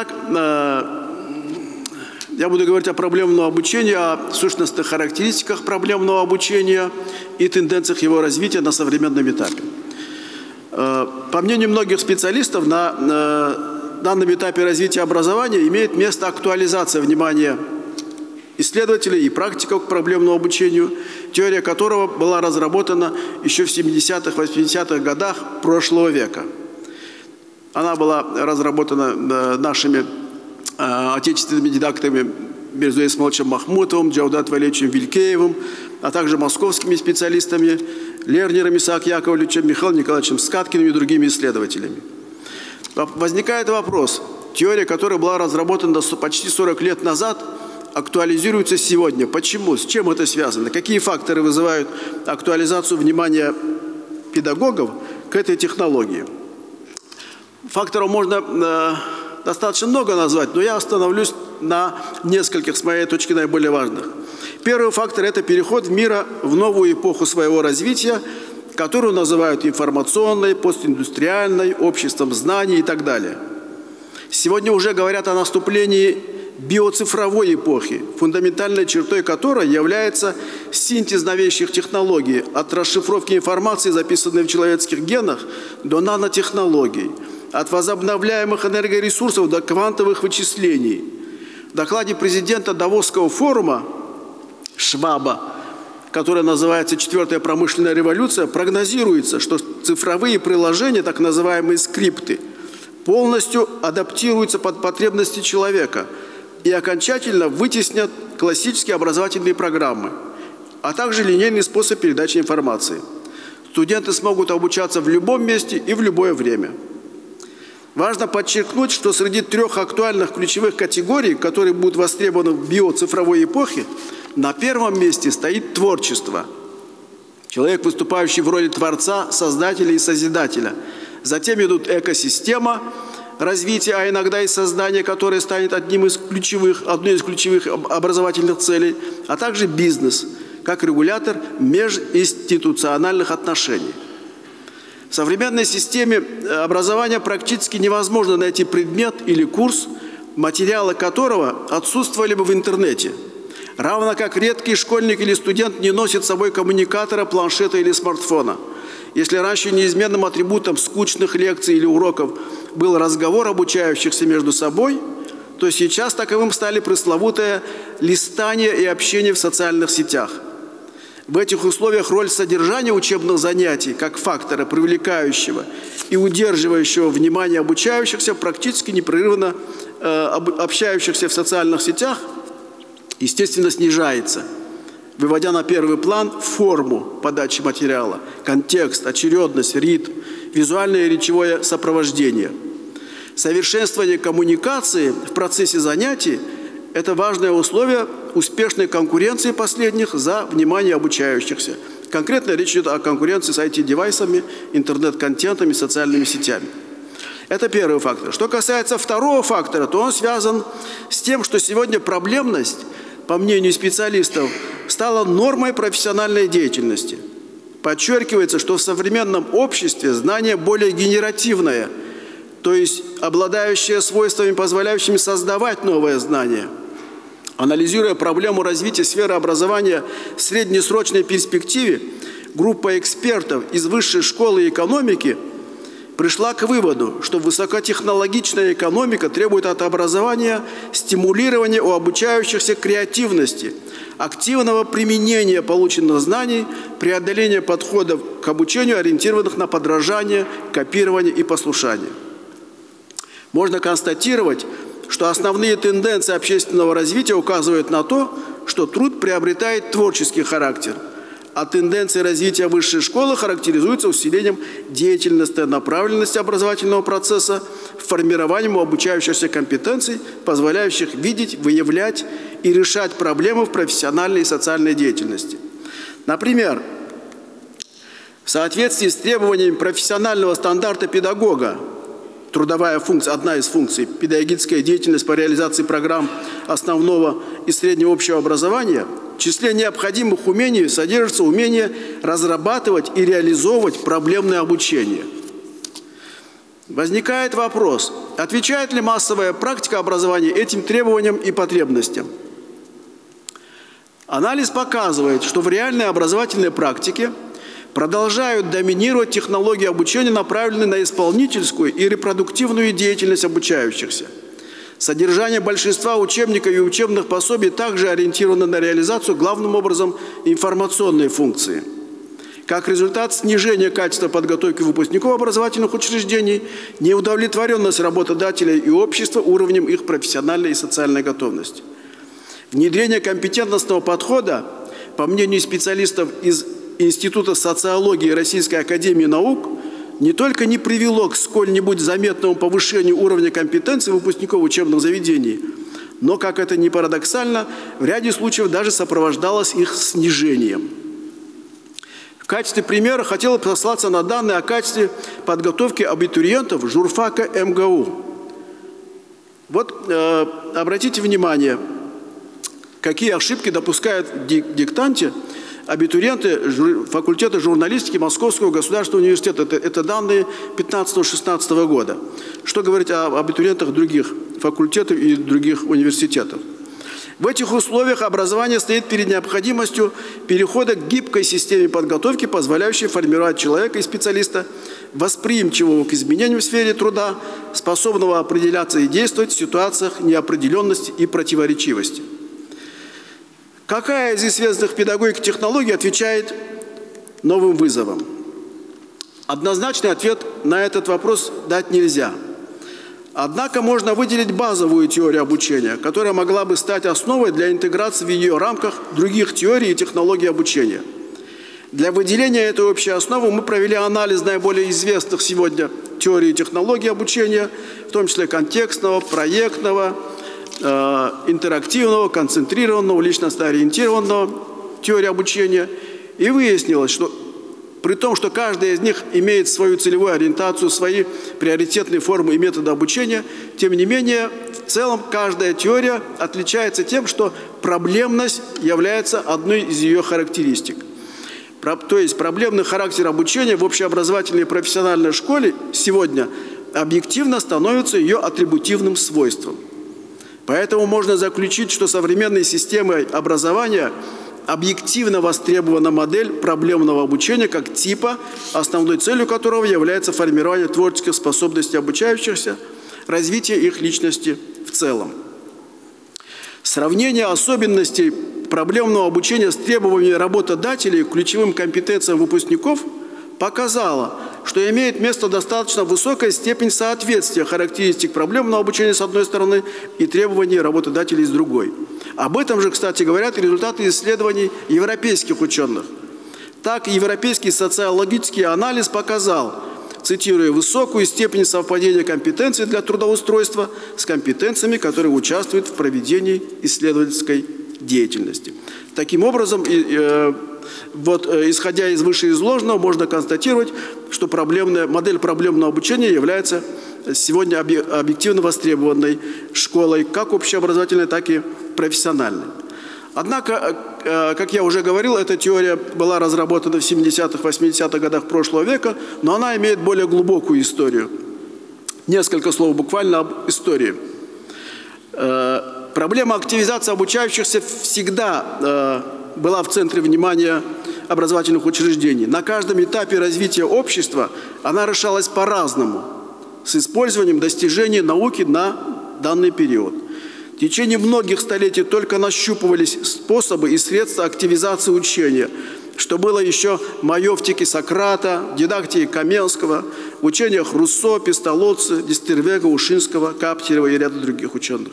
Итак, э, я буду говорить о проблемном обучении, о сущностных характеристиках проблемного обучения и тенденциях его развития на современном этапе. Э, по мнению многих специалистов, на э, данном этапе развития образования имеет место актуализация внимания исследователей и практиков к проблемному обучению, теория которого была разработана еще в 70-х, 80-х годах прошлого века. Она была разработана э, нашими отечественными дидактами Мирзой Исмолчем Махмутовым, Джаудат Валерьевичем Вилькеевым, а также московскими специалистами Лернером Исаак Яковлевичем, Михаилом Николаевичем Скаткиным и другими исследователями. Возникает вопрос. Теория, которая была разработана почти 40 лет назад, актуализируется сегодня. Почему? С чем это связано? Какие факторы вызывают актуализацию внимания педагогов к этой технологии? Факторов можно э, достаточно много назвать, но я остановлюсь на нескольких, с моей точки наиболее важных. Первый фактор – это переход мира в новую эпоху своего развития, которую называют информационной, постиндустриальной, обществом знаний и так далее. Сегодня уже говорят о наступлении биоцифровой эпохи, фундаментальной чертой которой является синтез новейших технологий, от расшифровки информации, записанной в человеческих генах, до нанотехнологий – от возобновляемых энергоресурсов до квантовых вычислений. В докладе президента Давосского форума Шваба, который называется «Четвертая промышленная революция», прогнозируется, что цифровые приложения, так называемые скрипты, полностью адаптируются под потребности человека и окончательно вытеснят классические образовательные программы, а также линейный способ передачи информации. Студенты смогут обучаться в любом месте и в любое время – Важно подчеркнуть, что среди трех актуальных ключевых категорий, которые будут востребованы в биоцифровой эпохе, на первом месте стоит творчество. Человек, выступающий в роли творца, создателя и созидателя. Затем идут экосистема, развития, а иногда и создание, которое станет одним из ключевых, одной из ключевых образовательных целей, а также бизнес, как регулятор межинституциональных отношений. В современной системе э, образования практически невозможно найти предмет или курс, материалы которого отсутствовали бы в интернете. Равно как редкий школьник или студент не носит с собой коммуникатора, планшета или смартфона. Если раньше неизменным атрибутом скучных лекций или уроков был разговор обучающихся между собой, то сейчас таковым стали пресловутое листание и общение в социальных сетях – в этих условиях роль содержания учебных занятий как фактора, привлекающего и удерживающего внимание обучающихся, практически непрерывно э, общающихся в социальных сетях, естественно, снижается, выводя на первый план форму подачи материала, контекст, очередность, ритм, визуальное и речевое сопровождение. Совершенствование коммуникации в процессе занятий – это важное условие успешной конкуренции последних за внимание обучающихся. Конкретно речь идет о конкуренции с IT-девайсами, интернет-контентами, социальными сетями. Это первый фактор. Что касается второго фактора, то он связан с тем, что сегодня проблемность, по мнению специалистов, стала нормой профессиональной деятельности. Подчеркивается, что в современном обществе знание более генеративное – то есть обладающее свойствами, позволяющими создавать новое знание. Анализируя проблему развития сферы образования в среднесрочной перспективе, группа экспертов из высшей школы экономики пришла к выводу, что высокотехнологичная экономика требует от образования стимулирования у обучающихся креативности, активного применения полученных знаний, преодоления подходов к обучению, ориентированных на подражание, копирование и послушание. Можно констатировать, что основные тенденции общественного развития указывают на то, что труд приобретает творческий характер, а тенденции развития высшей школы характеризуются усилением деятельности, направленности образовательного процесса, формированием обучающихся компетенций, позволяющих видеть, выявлять и решать проблемы в профессиональной и социальной деятельности. Например, в соответствии с требованиями профессионального стандарта педагога трудовая функция, одна из функций, педагогическая деятельность по реализации программ основного и среднего общего образования, в числе необходимых умений содержится умение разрабатывать и реализовывать проблемное обучение. Возникает вопрос, отвечает ли массовая практика образования этим требованиям и потребностям? Анализ показывает, что в реальной образовательной практике продолжают доминировать технологии обучения, направленные на исполнительскую и репродуктивную деятельность обучающихся. Содержание большинства учебников и учебных пособий также ориентировано на реализацию главным образом информационной функции – как результат снижения качества подготовки выпускников образовательных учреждений, неудовлетворенность работодателей и общества уровнем их профессиональной и социальной готовности. Внедрение компетентностного подхода, по мнению специалистов из Института социологии Российской Академии Наук, не только не привело к сколь-нибудь заметному повышению уровня компетенции выпускников учебных заведений, но, как это ни парадоксально, в ряде случаев даже сопровождалось их снижением – качестве примера хотел послаться на данные о качестве подготовки абитуриентов журфака МГУ. Вот э, обратите внимание, какие ошибки допускают в диктанте абитуриенты факультета журналистики Московского государственного университета. Это, это данные 15-16 года. Что говорить о абитуриентах других факультетов и других университетов? В этих условиях образование стоит перед необходимостью перехода к гибкой системе подготовки, позволяющей формировать человека и специалиста, восприимчивого к изменениям в сфере труда, способного определяться и действовать в ситуациях неопределенности и противоречивости. Какая из известных педагогик технологий отвечает новым вызовам? Однозначный ответ на этот вопрос дать нельзя – Однако можно выделить базовую теорию обучения, которая могла бы стать основой для интеграции в ее рамках других теорий и технологий обучения. Для выделения этой общей основы мы провели анализ наиболее известных сегодня теорий и технологий обучения, в том числе контекстного, проектного, э, интерактивного, концентрированного, личностно-ориентированного теории обучения. И выяснилось, что при том, что каждая из них имеет свою целевую ориентацию, свои приоритетные формы и методы обучения, тем не менее, в целом каждая теория отличается тем, что проблемность является одной из ее характеристик. То есть проблемный характер обучения в общеобразовательной и профессиональной школе сегодня объективно становится ее атрибутивным свойством. Поэтому можно заключить, что современные системы образования – объективно востребована модель проблемного обучения как типа, основной целью которого является формирование творческих способностей обучающихся, развитие их личности в целом. Сравнение особенностей проблемного обучения с требованиями работодателей к ключевым компетенциям выпускников показало, что имеет место достаточно высокая степень соответствия характеристик проблемного обучения с одной стороны и требований работодателей с другой – об этом же, кстати, говорят результаты исследований европейских ученых. Так, европейский социологический анализ показал, цитирую, высокую степень совпадения компетенций для трудоустройства с компетенциями, которые участвуют в проведении исследовательской деятельности. Таким образом, э, вот, э, исходя из вышеизложенного, можно констатировать, что проблемная, модель проблемного обучения является сегодня объективно востребованной школой, как общеобразовательной, так и профессиональной. Однако, э, как я уже говорил, эта теория была разработана в 70-х, 80-х годах прошлого века, но она имеет более глубокую историю. Несколько слов буквально об истории. Э, проблема активизации обучающихся всегда была в центре внимания образовательных учреждений. На каждом этапе развития общества она решалась по-разному – с использованием достижений науки на данный период. В течение многих столетий только нащупывались способы и средства активизации учения, что было еще в Сократа, дидактике Каменского, в учениях Руссо, Пестолоци, Дистервега, Ушинского, Каптерева и ряда других ученых.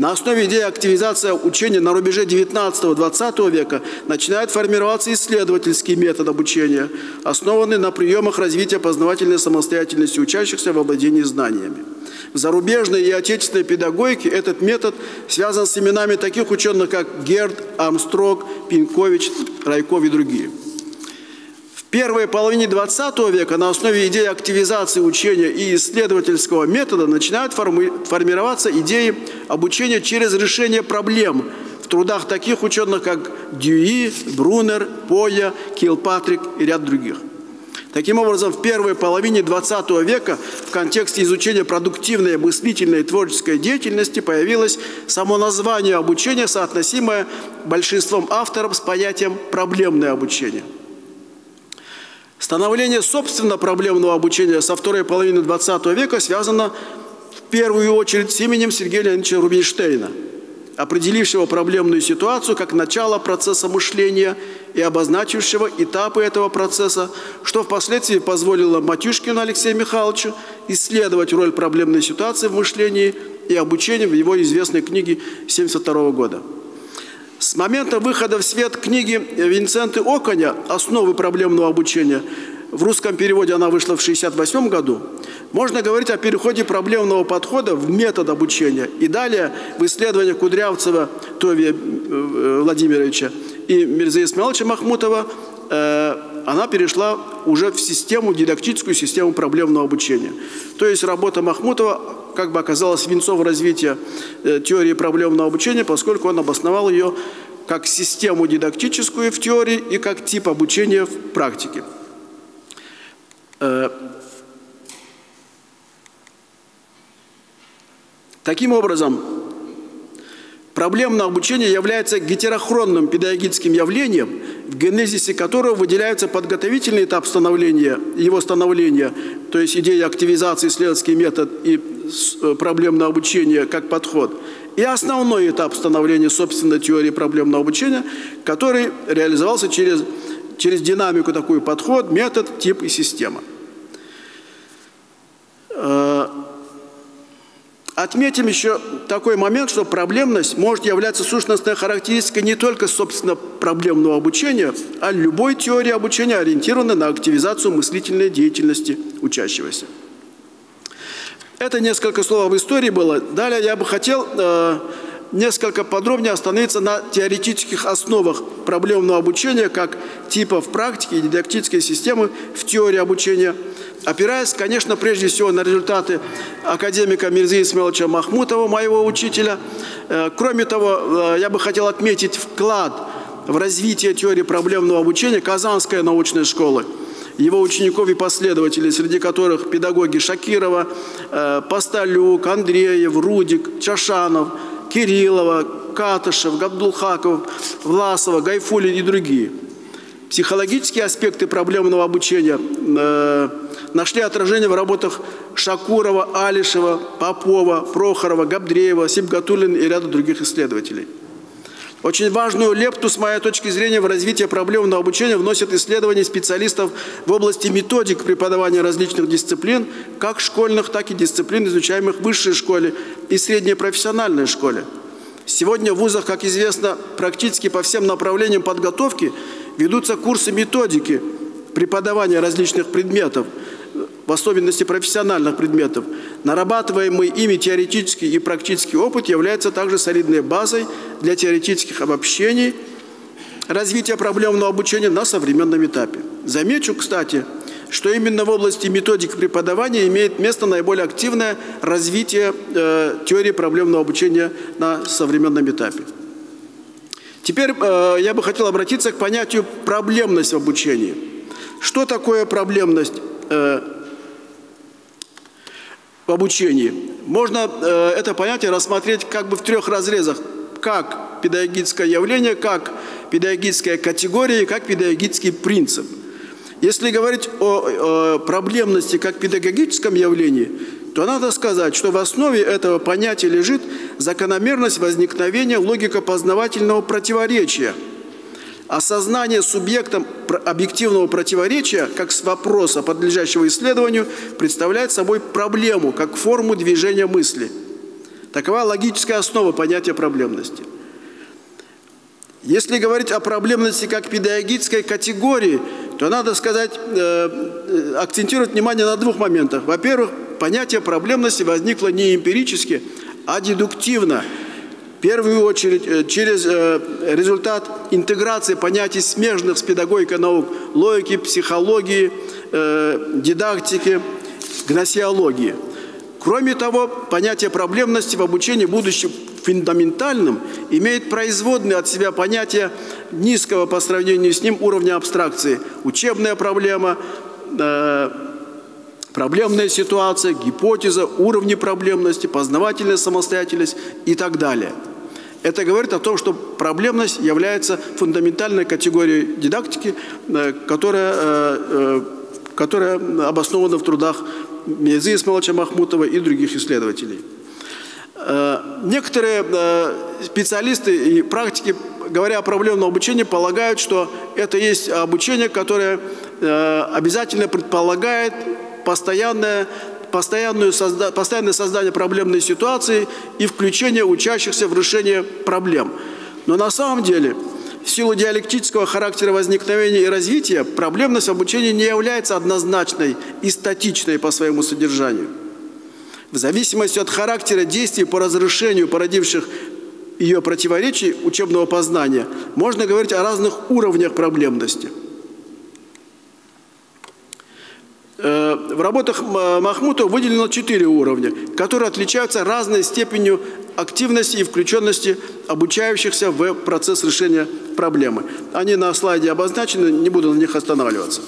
На основе идеи активизации учения на рубеже 19-20 века начинает формироваться исследовательский метод обучения, основанный на приемах развития познавательной самостоятельности учащихся в обладении знаниями. В зарубежной и отечественной педагогике этот метод связан с именами таких ученых, как Герд, Армстрог, Пинкович, Райков и другие – первой половине 20 века на основе идеи активизации учения и исследовательского метода начинают форми формироваться идеи обучения через решение проблем в трудах таких ученых, как Дьюи, Брунер, Поя, Килпатрик и ряд других. Таким образом, в первой половине XX века в контексте изучения продуктивной, мыслительной и творческой деятельности появилось само название обучения, соотносимое большинством авторов с понятием «проблемное обучение». Становление собственно проблемного обучения со второй половины XX века связано в первую очередь с именем Сергея Леонидовича Рубинштейна – определившего проблемную ситуацию как начало процесса мышления и обозначившего этапы этого процесса, что впоследствии позволило Матюшкину Алексею Михайловичу исследовать роль проблемной ситуации в мышлении и обучении в его известной книге 1972 года. С момента выхода в свет книги Винценты Оконя «Основы проблемного обучения» в русском переводе она вышла в 1968 году, можно говорить о переходе проблемного подхода в метод обучения. И далее в исследованиях Кудрявцева Тови э, Владимировича и Мирза Исмаиловича Махмутова э, она перешла уже в систему, дидактическую систему проблемного обучения. То есть работа Махмутова как бы оказалась венцом развития э, теории проблемного обучения, поскольку он обосновал ее как систему дидактическую в теории и как тип обучения в практике. Таким образом, проблемное обучение является гетерохронным педагогическим явлением, в генезисе которого выделяется подготовительный этап становления, его становления, то есть идея активизации, исследовательский метод и э, проблемное обучение как подход, и основной этап становления собственной теории проблемного обучения, который реализовался через, через динамику такой подход, метод, тип и система. Отметим еще такой момент, что проблемность может являться сущностной характеристикой не только, собственно, проблемного обучения, а любой теории обучения, ориентированной на активизацию мыслительной деятельности учащегося. Это несколько слов об истории было. Далее я бы хотел э, несколько подробнее остановиться на теоретических основах проблемного обучения как типов практики и дидактической системы в теории обучения – опираясь, конечно, прежде всего на результаты академика Мирзы Исмаиловича Махмутова, моего учителя. Э, кроме того, э, я бы хотел отметить вклад в развитие теории проблемного обучения Казанской научной школы, его учеников и последователей, среди которых педагоги Шакирова, э, Посталюк, Андреев, Рудик, Чашанов, Кириллова, Катышев, Габдулхаков, Власова, Гайфулин и другие. Психологические аспекты проблемного обучения – нашли отражение в работах Шакурова, Алишева, Попова, Прохорова, Габдреева, Сибгатулина и ряда других исследователей. Очень важную лепту, с моей точки зрения, в развитие проблемного обучения вносят исследования специалистов в области методик преподавания различных дисциплин, как школьных, так и дисциплин, изучаемых в высшей школе и средней профессиональной школе. Сегодня в вузах, как известно, практически по всем направлениям подготовки ведутся курсы методики преподавания различных предметов – в особенности профессиональных предметов, нарабатываемый ими теоретический и практический опыт является также солидной базой для теоретических обобщений развития проблемного обучения на современном этапе. Замечу, кстати, что именно в области методик преподавания имеет место наиболее активное развитие э, теории проблемного обучения на современном этапе. Теперь э, я бы хотел обратиться к понятию проблемность в обучении. Что такое проблемность? Э, обучении. Можно э, это понятие рассмотреть как бы в трех разрезах. Как педагогическое явление, как педагогическая категория и как педагогический принцип. Если говорить о проблемности как педагогическом явлении, то надо сказать, что в основе этого понятия лежит закономерность возникновения логико-познавательного противоречия – Осознание субъектом объективного противоречия, как с вопроса, подлежащего исследованию, представляет собой проблему, как форму движения мысли. Такова логическая основа понятия проблемности. Если говорить о проблемности как педагогической категории, то надо сказать, э, э акцентировать внимание на двух моментах. Во-первых, понятие проблемности возникло не эмпирически, а дедуктивно – в первую очередь э, через э, результат интеграции понятий смежных с педагогикой наук, логики, психологии, э, дидактики, гносеологии. Кроме того, понятие проблемности в обучении, будучи фундаментальным, имеет производные от себя понятие низкого по сравнению с ним уровня абстракции. Учебная проблема, проблемная ситуация, гипотеза, уровни проблемности, познавательная самостоятельность и так далее. Это говорит о том, что проблемность является фундаментальной категорией дидактики, э, которая, э, э, которая обоснована в трудах Мезы Исмаиловича Махмутова и других исследователей. Некоторые специалисты и практики, говоря о проблемном обучении, полагают, что это есть обучение, которое обязательно предполагает постоянное, постоянное создание проблемной ситуации и включение учащихся в решение проблем. Но на самом деле, в силу диалектического характера возникновения и развития, проблемность обучения не является однозначной и статичной по своему содержанию. В зависимости от характера действий по разрешению породивших ее противоречий учебного познания, можно говорить о разных уровнях проблемности – Э, в работах Махмутова выделено четыре уровня, которые отличаются разной степенью активности и включенности обучающихся в процесс решения проблемы. Они на слайде обозначены, не буду на них останавливаться.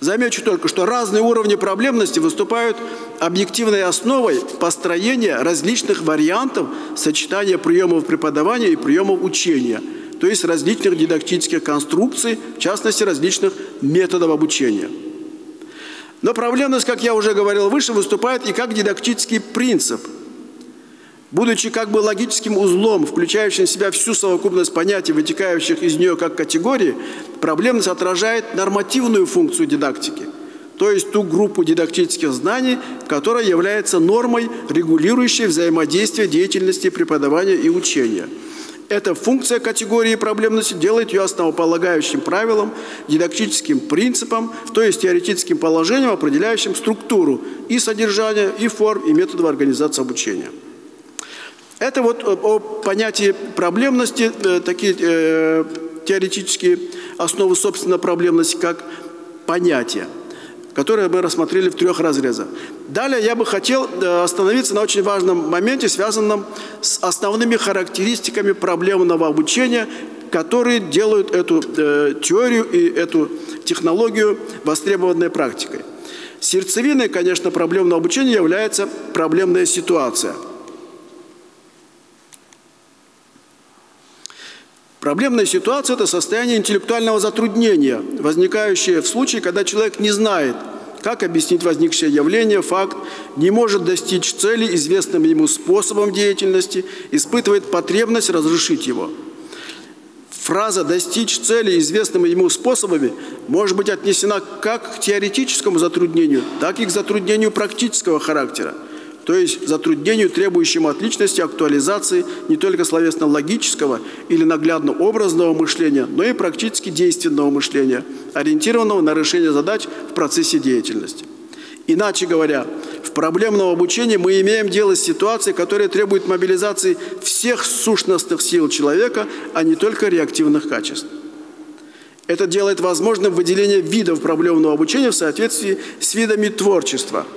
Замечу только, что разные уровни проблемности выступают объективной основой построения различных вариантов сочетания приемов преподавания и приемов учения – то есть различных дидактических конструкций, в частности, различных методов обучения. Но проблемность, как я уже говорил выше, выступает и как дидактический принцип. Будучи как бы логическим узлом, включающим в себя всю совокупность понятий, вытекающих из нее как категории, проблемность отражает нормативную функцию дидактики, то есть ту группу дидактических знаний, которая является нормой, регулирующей взаимодействие деятельности преподавания и учения – эта функция категории проблемности делает ее основополагающим правилом, дидактическим принципом, то есть теоретическим положением, определяющим структуру и содержание, и форм, и методов организации обучения. Это вот о понятии проблемности, э, такие э, теоретические основы, собственно, проблемности, как понятие – которые мы рассмотрели в трех разрезах. Далее я бы хотел э, остановиться на очень важном моменте, связанном с основными характеристиками проблемного обучения, которые делают эту э, теорию и эту технологию востребованной практикой. Сердцевиной, конечно, проблемного обучения является проблемная ситуация – Проблемная ситуация – это состояние интеллектуального затруднения, возникающее в случае, когда человек не знает, как объяснить возникшее явление, факт, не может достичь цели известным ему способом деятельности, испытывает потребность разрешить его. Фраза «достичь цели известными ему способами» может быть отнесена как к теоретическому затруднению, так и к затруднению практического характера – то есть затруднению, требующему от личности актуализации не только словесно-логического или наглядно-образного мышления, но и практически действенного мышления, ориентированного на решение задач в процессе деятельности. Иначе говоря, в проблемном обучении мы имеем дело с ситуацией, которая требует мобилизации всех сущностных сил человека, а не только реактивных качеств. Это делает возможным выделение видов проблемного обучения в соответствии с видами творчества –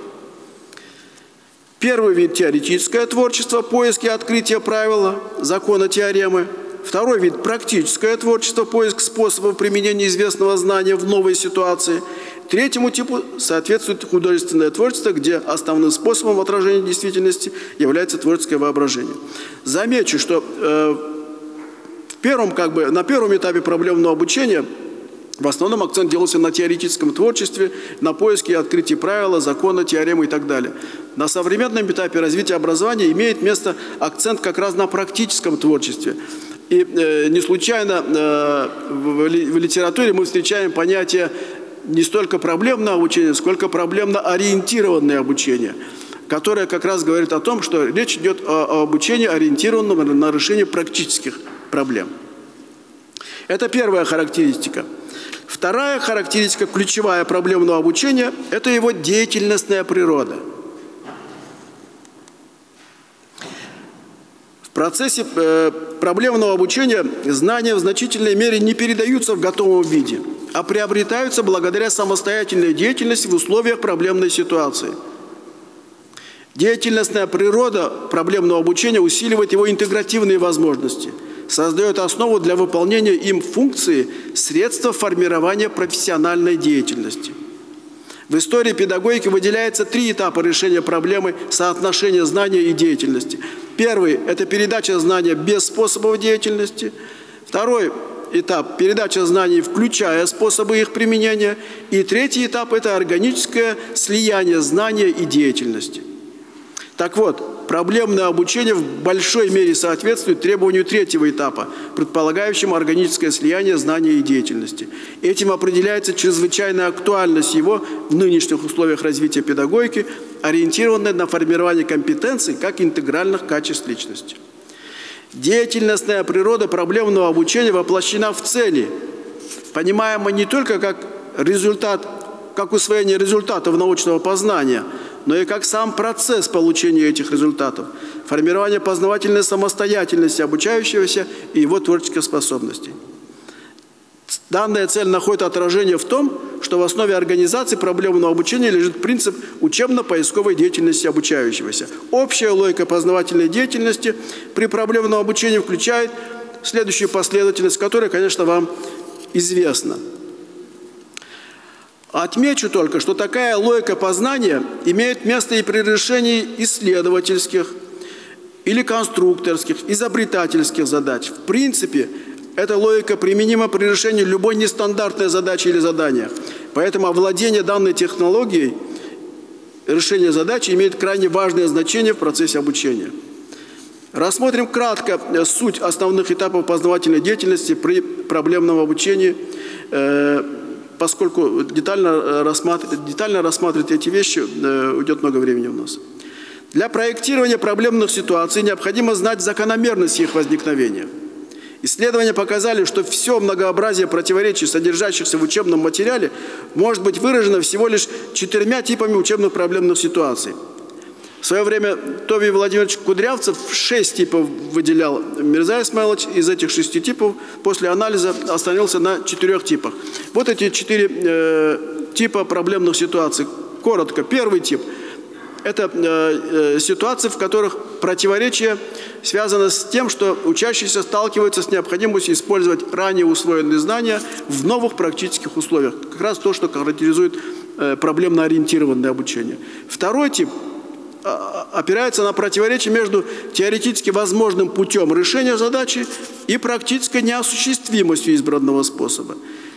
Первый вид – теоретическое творчество, поиски открытия правила, закона теоремы. Второй вид – практическое творчество, поиск способов применения известного знания в новой ситуации. Третьему типу соответствует художественное творчество, где основным способом отражения действительности является творческое воображение. Замечу, что э, в первом, как бы, на первом этапе проблемного обучения – в основном акцент делался на теоретическом творчестве, на поиске и открытии правила, закона, теоремы и так далее. На современном этапе развития образования имеет место акцент как раз на практическом творчестве. И э, не случайно э, в, в литературе мы встречаем понятие не столько проблемное обучение, сколько проблемно-ориентированное обучение, которое как раз говорит о том, что речь идет о, о обучении, ориентированном на решение практических проблем. Это первая характеристика – Вторая характеристика, ключевая проблемного обучения – это его деятельностная природа. В процессе э, проблемного обучения знания в значительной мере не передаются в готовом виде, а приобретаются благодаря самостоятельной деятельности в условиях проблемной ситуации. Деятельностная природа проблемного обучения усиливает его интегративные возможности – создает основу для выполнения им функции средства формирования профессиональной деятельности. В истории педагогики выделяется три этапа решения проблемы соотношения знания и деятельности. Первый – это передача знания без способов деятельности. Второй этап – передача знаний, включая способы их применения. И третий этап – это органическое слияние знания и деятельности. Так вот, проблемное обучение в большой мере соответствует требованию третьего этапа, предполагающему органическое слияние знания и деятельности. Этим определяется чрезвычайная актуальность его в нынешних условиях развития педагогики, ориентированной на формирование компетенций как интегральных качеств личности. Деятельностная природа проблемного обучения воплощена в цели, понимаема не только как результат, как усвоение результатов научного познания – но и как сам процесс получения этих результатов, формирование познавательной самостоятельности обучающегося и его творческих способностей. Данная цель находит отражение в том, что в основе организации проблемного обучения лежит принцип учебно-поисковой деятельности обучающегося. Общая логика познавательной деятельности при проблемном обучении включает следующую последовательность, которая, конечно, вам известна. Отмечу только, что такая логика познания имеет место и при решении исследовательских или конструкторских, изобретательских задач. В принципе, эта логика применима при решении любой нестандартной задачи или задания. Поэтому овладение данной технологией, решение задачи имеет крайне важное значение в процессе обучения. Рассмотрим кратко суть основных этапов познавательной деятельности при проблемном обучении э, поскольку детально, э, рассматривать, детально рассматривать эти вещи э, уйдет много времени у нас. Для проектирования проблемных ситуаций необходимо знать закономерность их возникновения. Исследования показали, что все многообразие противоречий, содержащихся в учебном материале, может быть выражено всего лишь четырьмя типами учебных проблемных ситуаций – в свое время Тови Владимирович Кудрявцев шесть типов выделял Мирза Исмайлович. Из этих шести типов после анализа остановился на четырех типах. Вот эти четыре э, типа проблемных ситуаций. Коротко. Первый тип – это э, э, ситуации, в которых противоречие связано с тем, что учащиеся сталкиваются с необходимостью использовать ранее усвоенные знания в новых практических условиях. Как раз то, что характеризует э, проблемно-ориентированное обучение. Второй тип – опирается на противоречие между теоретически возможным путем решения задачи и практической неосуществимостью избранного способа.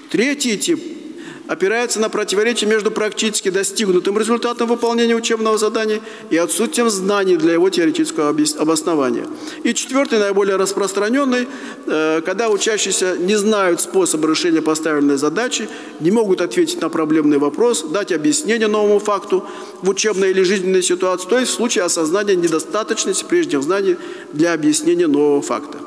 Третий тип опирается на противоречие между практически достигнутым результатом выполнения учебного задания и отсутствием знаний для его теоретического обоснования. И четвертый, наиболее распространенный, э, когда учащиеся не знают способа решения поставленной задачи, не могут ответить на проблемный вопрос, дать объяснение новому факту в учебной или жизненной ситуации, то есть в случае осознания недостаточности прежних знаний для объяснения нового факта.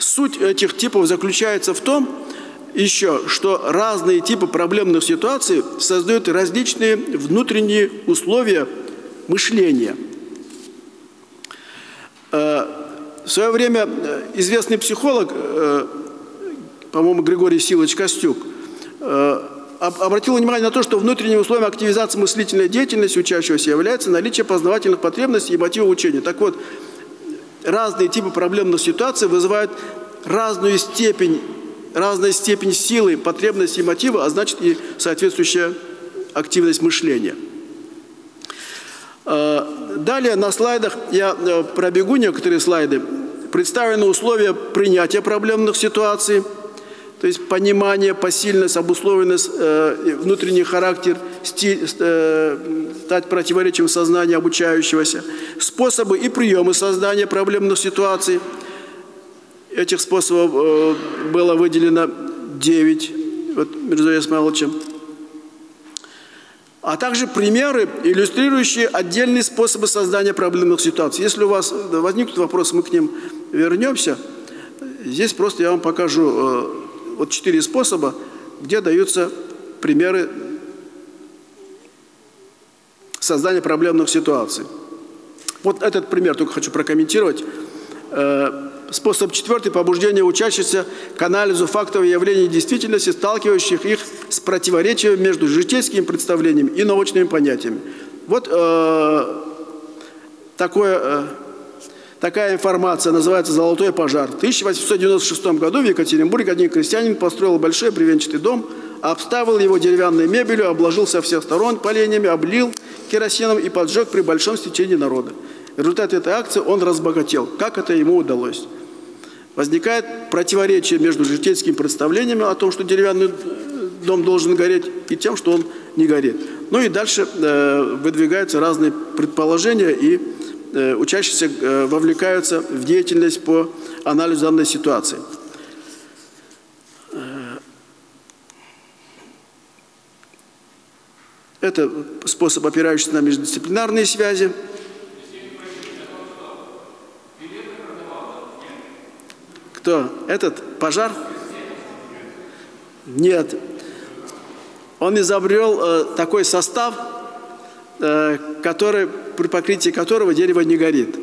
Суть этих типов заключается в том, еще, что разные типы проблемных ситуаций создают различные внутренние условия мышления. Э, в свое время э, известный психолог, э, по-моему, Григорий Силович Костюк, обратил внимание на то, что внутренним условием активизации мыслительной деятельности учащегося является наличие познавательных потребностей и мотива учения. Так вот, разные типы проблемных ситуаций вызывают разную степень, разная степень силы, потребности и мотива, а значит и соответствующая активность мышления. А, далее на слайдах я э, пробегу некоторые слайды. Представлены условия принятия проблемных ситуаций, то есть понимание, посильность, обусловленность, э, внутренний характер, стиль, э, стать противоречием сознания обучающегося, способы и приемы создания проблемных ситуаций – Этих способов э, было выделено 9 вот, Мирзой Исмаиловичем. А также примеры, иллюстрирующие отдельные способы создания проблемных ситуаций. Если у вас возникнут вопросы, мы к ним вернемся. Здесь просто я вам покажу э, вот четыре способа, где даются примеры создания проблемных ситуаций. Вот этот пример только хочу прокомментировать. Э, Способ четвертый – побуждение учащихся к анализу фактов и явлений действительности, сталкивающих их с противоречием между житейскими представлениями и научными понятиями. Вот э, такое, такая информация называется «Золотой пожар». В 1896 году в Екатеринбурге один крестьянин построил большой бревенчатый дом, обставил его деревянной мебелью, обложил со всех сторон поленьями, облил керосином и поджег при большом стечении народа. В результате этой акции он разбогател. Как это ему удалось? Возникает противоречие между житейскими представлениями о том, что деревянный дом должен гореть, и тем, что он не горит. Ну и дальше э, выдвигаются разные предположения, и э, учащиеся э, вовлекаются в деятельность по анализу данной ситуации. Э, это способ, опирающийся на междисциплинарные связи. Кто? Этот? Пожар? Нет. Он изобрел э, такой состав, э, который, при покрытии которого дерево не горит.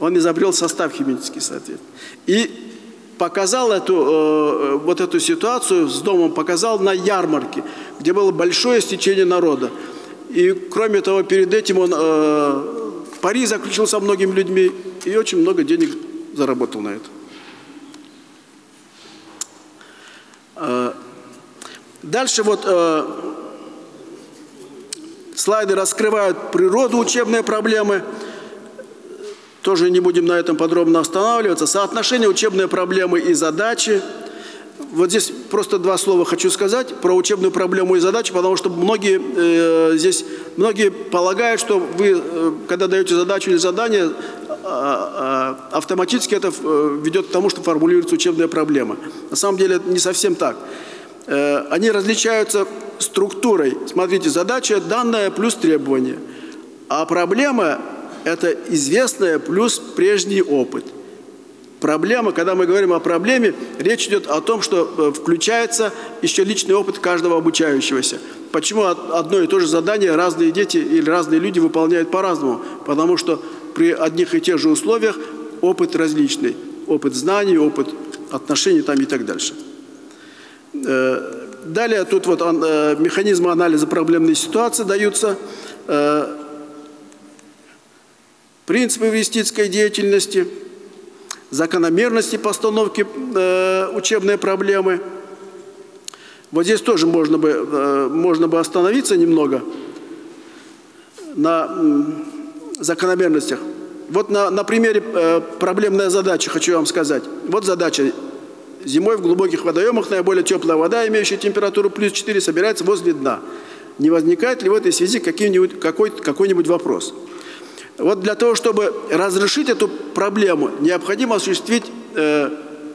Он изобрел состав химический, соответственно. И показал эту, э, вот эту ситуацию с домом, показал на ярмарке, где было большое стечение народа. И кроме того, перед этим он э, пари заключил со многими людьми и очень много денег заработал на это. Э, дальше вот э, слайды раскрывают природу учебной проблемы. Тоже не будем на этом подробно останавливаться. Соотношение учебной проблемы и задачи. Вот здесь просто два слова хочу сказать про учебную проблему и задачу, потому что многие э, здесь многие полагают, что вы, э, когда даете задачу или задание, э, э, автоматически это э, ведет к тому, что формулируется учебная проблема. На самом деле это не совсем так. Э, они различаются структурой. Смотрите, задача данная плюс требования. А проблема это известное плюс прежний опыт. Проблема, когда мы говорим о проблеме, речь идет о том, что э, включается еще личный опыт каждого обучающегося. Почему одно и то же задание разные дети или разные люди выполняют по-разному? Потому что при одних и тех же условиях опыт различный. Опыт знаний, опыт отношений там и так дальше. Э, далее тут вот э, механизмы анализа проблемной ситуации даются принципы инвестиционной деятельности, закономерности постановки э, учебной проблемы. Вот здесь тоже можно бы, э, можно бы остановиться немного на э, закономерностях. Вот на, на примере э, проблемная задача хочу вам сказать. Вот задача. Зимой в глубоких водоемах наиболее теплая вода, имеющая температуру плюс 4, собирается возле дна. Не возникает ли в этой связи какой-нибудь какой, какой вопрос? Вот для того, чтобы разрешить эту проблему, необходимо осуществить э,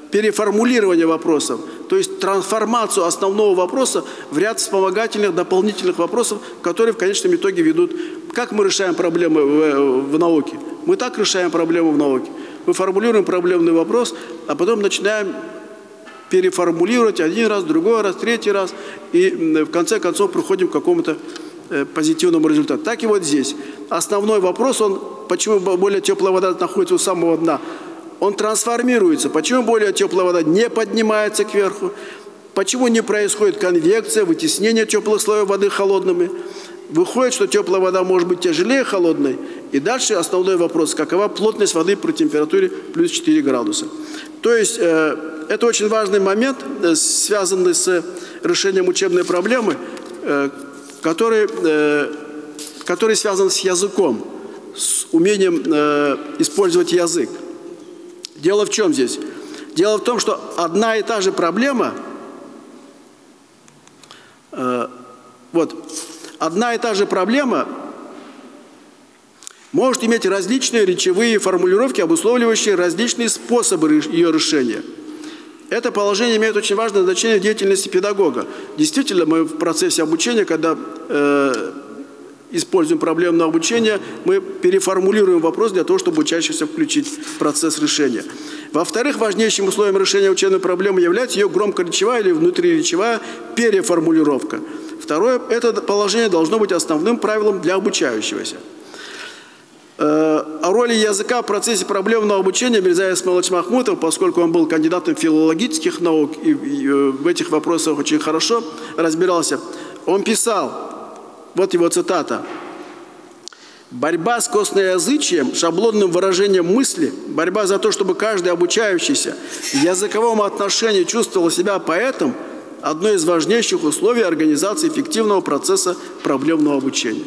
переформулирование вопросов, то есть трансформацию основного вопроса в ряд вспомогательных, дополнительных вопросов, которые в конечном итоге ведут. Как мы решаем проблемы в, в науке? Мы так решаем проблему в науке. Мы формулируем проблемный вопрос, а потом начинаем переформулировать один раз, другой раз, третий раз, и в конце концов приходим к какому-то Э, позитивному результату. Так и вот здесь. Основной вопрос, он, почему более теплая вода находится у самого дна, он трансформируется. Почему более теплая вода не поднимается кверху? Почему не происходит конвекция, вытеснение теплых слоев воды холодными? Выходит, что теплая вода может быть тяжелее холодной. И дальше основной вопрос, какова плотность воды при температуре плюс 4 градуса. То есть э, это очень важный момент, э, связанный с решением учебной проблемы, э, который, э, который связан с языком, с умением использовать язык. Дело в чем здесь? Дело в том, что одна и та же проблема, вот, одна и та же проблема может иметь различные речевые формулировки, обусловливающие различные способы ее решения – это положение имеет очень важное значение в деятельности педагога. Действительно, мы в процессе обучения, когда э, используем проблемное обучение, мы переформулируем вопрос для того, чтобы учащихся включить в процесс решения. Во-вторых, важнейшим условием решения учебной проблемы является ее громкоречевая или внутриречевая переформулировка. Второе, это положение должно быть основным правилом для обучающегося. Э, о роли языка в процессе проблемного обучения Мирза Исмаилович Махмутов, поскольку он был кандидатом филологических наук и э, в этих вопросах очень хорошо разбирался, он писал, вот его цитата, Борьба с косноязычием, шаблонным выражением мысли, борьба за то, чтобы каждый обучающийся в языковом отношении чувствовал себя поэтом – одно из важнейших условий организации эффективного процесса проблемного обучения.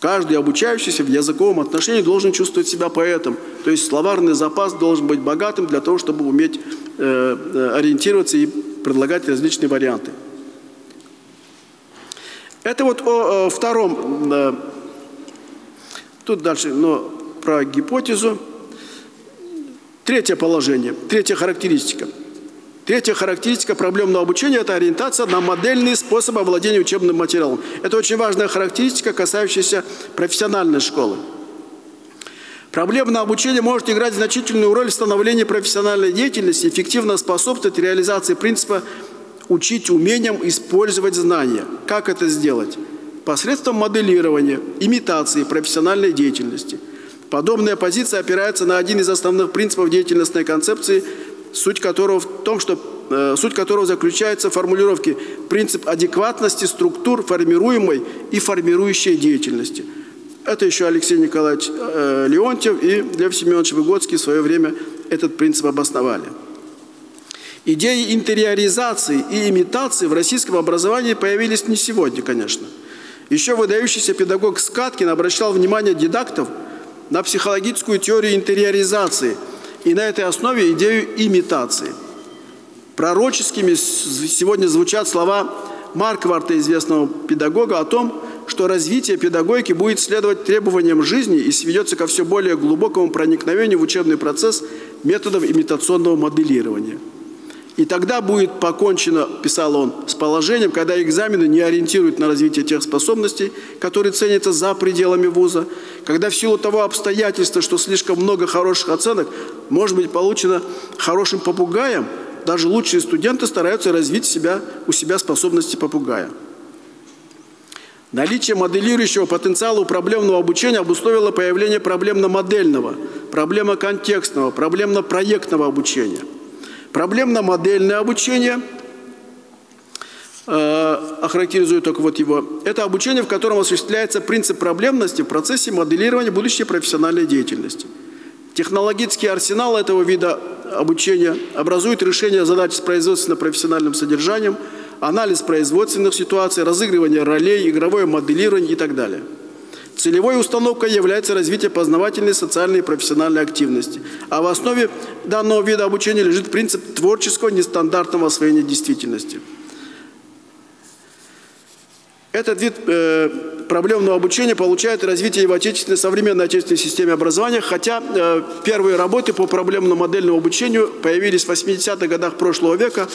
Каждый обучающийся в языковом отношении должен чувствовать себя поэтом. То есть словарный запас должен быть богатым для того, чтобы уметь э, э ориентироваться и предлагать различные варианты. Это вот о, о втором, э, тут дальше, но про гипотезу. Третье положение, третья характеристика – Третья характеристика проблемного обучения – это ориентация на модельные способы овладения учебным материалом. Это очень важная характеристика, касающаяся профессиональной школы. Проблемное обучение может играть значительную роль в становлении профессиональной деятельности, эффективно способствовать реализации принципа «учить умением использовать знания». Как это сделать? Посредством моделирования, имитации профессиональной деятельности. Подобная позиция опирается на один из основных принципов деятельностной концепции – суть которого в том, что э, суть которого заключается в формулировке принцип адекватности структур формируемой и формирующей деятельности. Это еще Алексей Николаевич э, Леонтьев и Лев Семенович Выгодский в свое время этот принцип обосновали. Идеи интериоризации и имитации в российском образовании появились не сегодня, конечно. Еще выдающийся педагог Скаткин обращал внимание дидактов на психологическую теорию интериоризации – и на этой основе идею имитации. Пророческими сегодня звучат слова Маркварта, известного педагога, о том, что развитие педагогики будет следовать требованиям жизни и сведется ко все более глубокому проникновению в учебный процесс методов имитационного моделирования – и тогда будет покончено, писал он, с положением, когда экзамены не ориентируют на развитие тех способностей, которые ценятся за пределами вуза, когда в силу того обстоятельства, что слишком много хороших оценок может быть получено хорошим попугаем, даже лучшие студенты стараются развить себя, у себя способности попугая. Наличие моделирующего потенциала у проблемного обучения обусловило появление проблемно-модельного, проблемно-контекстного, проблемно-проектного обучения – Проблемно-модельное обучение э, охарактеризую только вот его. Это обучение, в котором осуществляется принцип проблемности в процессе моделирования будущей профессиональной деятельности. Технологический арсенал этого вида обучения образует решение задач с производственно-профессиональным содержанием, анализ производственных ситуаций, разыгрывание ролей, игровое моделирование и так далее – Целевой установкой является развитие познавательной, социальной и профессиональной активности. А в основе данного вида обучения лежит принцип творческого нестандартного освоения действительности. Этот вид э, проблемного обучения получает развитие в отечественной, современной отечественной системе образования, хотя э, первые работы по проблемно-модельному обучению появились в 80-х годах прошлого века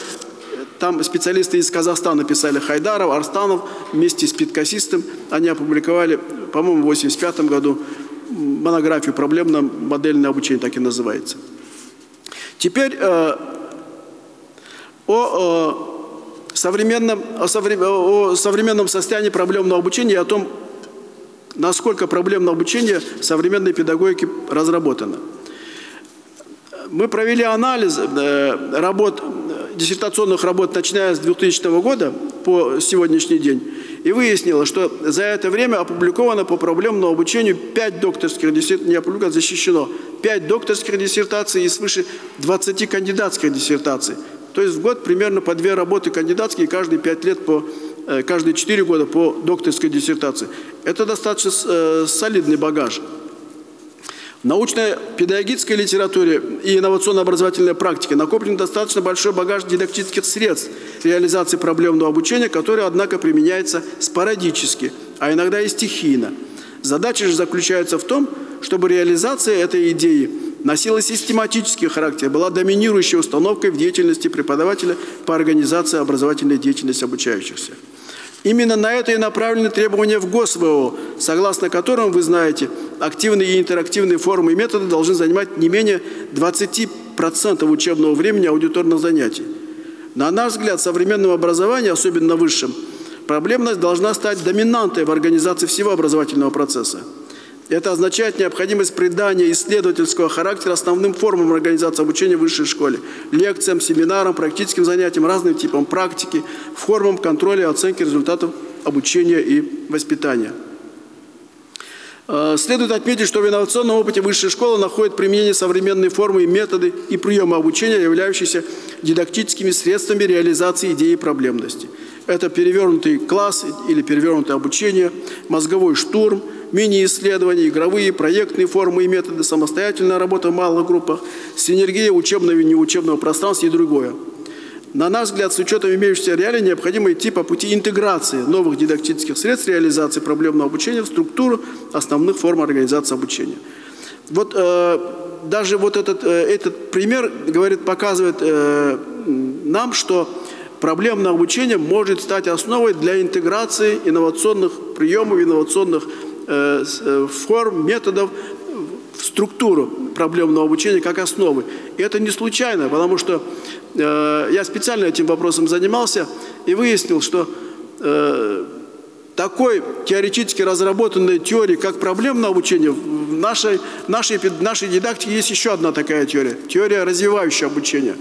там специалисты из Казахстана писали Хайдаров, Арстанов вместе с Питкосистом. Они опубликовали, по-моему, в 1985 году монографию «Проблемно-модельное обучение», так и называется. Теперь э, о, о, современном, о, совре, о современном состоянии проблемного обучения и о том, насколько проблемное обучение современной педагогики разработано. Мы провели анализ э, работ диссертационных работ, начиная с 2000 года по сегодняшний день, и выяснила, что за это время опубликовано по проблемному обучению 5 докторских диссертаций, не опубликовано, защищено, 5 докторских диссертаций и свыше 20 кандидатских диссертаций. То есть в год примерно по две работы кандидатские, каждые 5 лет по э, каждые 4 года по докторской диссертации. Это достаточно э, солидный багаж. В научно-педагогической литературе и инновационно-образовательной практике накоплен достаточно большой багаж дидактических средств реализации проблемного обучения, который, однако, применяется спорадически, а иногда и стихийно. Задача же заключается в том, чтобы реализация этой идеи носила систематический характер, была доминирующей установкой в деятельности преподавателя по организации образовательной деятельности обучающихся. Именно на это и направлены требования в ГосВО, согласно которым, вы знаете, активные и интерактивные формы и методы должны занимать не менее 20% учебного времени аудиторных занятий. На наш взгляд, в современном образовании, особенно высшем, проблемность должна стать доминантой в организации всего образовательного процесса. Это означает необходимость придания исследовательского характера основным формам организации обучения в высшей школе, лекциям, семинарам, практическим занятиям, разным типам практики, формам контроля и оценки результатов обучения и воспитания. Э, следует отметить, что в инновационном опыте высшая школа находит применение современной формы и методы и приемы обучения, являющиеся дидактическими средствами реализации идеи проблемности. Это перевернутый класс или перевернутое обучение, мозговой штурм, мини-исследования, игровые, проектные формы и методы, самостоятельная работа в малых группах, синергия учебного и неучебного пространства и другое. На наш взгляд, с учетом имеющихся реалий, необходимо идти по пути интеграции новых дидактических средств реализации проблемного обучения в структуру основных форм организации обучения. Вот э, даже вот этот, э, этот пример говорит, показывает э, нам, что проблемное обучение может стать основой для интеграции инновационных приемов, инновационных форм, методов в структуру проблемного обучения как основы. И это не случайно, потому что э, я специально этим вопросом занимался и выяснил, что э, такой теоретически разработанной теории, как проблемное обучение, в нашей, нашей, нашей дидактике есть еще одна такая теория. Теория развивающего обучения.